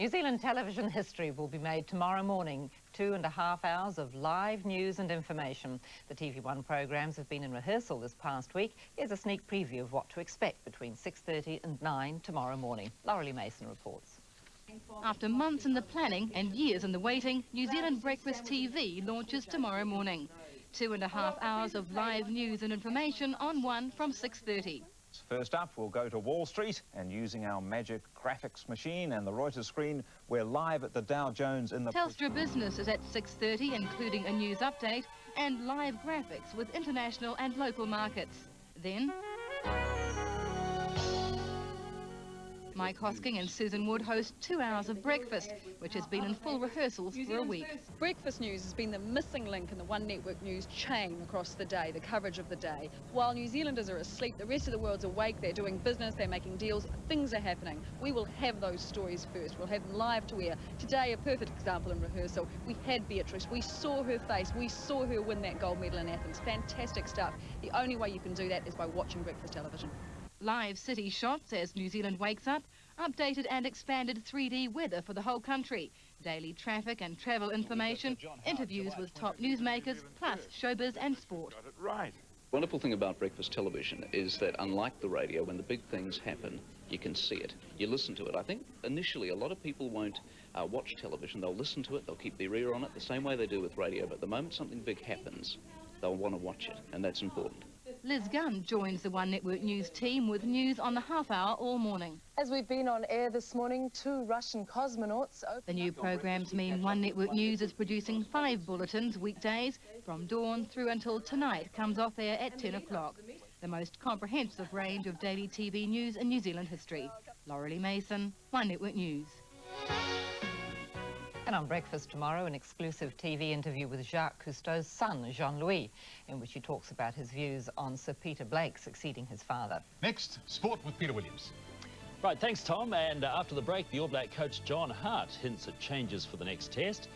New Zealand television history will be made tomorrow morning. Two and a half hours of live news and information. The TV1 programmes have been in rehearsal this past week. Here's a sneak preview of what to expect between 6.30 and 9 tomorrow morning. Lorelei Mason reports. After months in the planning and years in the waiting, New Zealand Breakfast TV launches tomorrow morning. Two and a half hours of live news and information on one from 6.30. First up, we'll go to Wall Street and using our magic graphics machine and the Reuters screen, we're live at the Dow Jones in the... Telstra Business is at 6.30, including a news update and live graphics with international and local markets. Then... Mike Hosking and Susan Wood host two hours of breakfast, which has been in full rehearsals for a week. Breakfast news has been the missing link in the One Network news chain across the day, the coverage of the day. While New Zealanders are asleep, the rest of the world's awake, they're doing business, they're making deals, things are happening. We will have those stories first, we'll have them live to air. Today, a perfect example in rehearsal. We had Beatrice, we saw her face, we saw her win that gold medal in Athens. Fantastic stuff. The only way you can do that is by watching breakfast television live city shots as New Zealand wakes up, updated and expanded 3D weather for the whole country, daily traffic and travel information, interviews with top newsmakers, plus showbiz and sport. Right. Wonderful thing about breakfast television is that unlike the radio, when the big things happen, you can see it. You listen to it. I think initially a lot of people won't uh, watch television. They'll listen to it, they'll keep their ear on it the same way they do with radio, but the moment something big happens, they'll want to watch it, and that's important. Liz Gunn joins the One Network News team with news on the half hour all morning. As we've been on air this morning, two Russian cosmonauts... The new programmes mean One Network News is producing five bulletins weekdays from dawn through until tonight comes off air at 10 o'clock. The most comprehensive range of daily TV news in New Zealand history. Lorelei Mason, One Network News. And on Breakfast tomorrow, an exclusive TV interview with Jacques Cousteau's son, Jean-Louis, in which he talks about his views on Sir Peter Blake succeeding his father. Next, sport with Peter Williams. Right, thanks, Tom. And uh, after the break, the All Black coach John Hart hints at changes for the next test.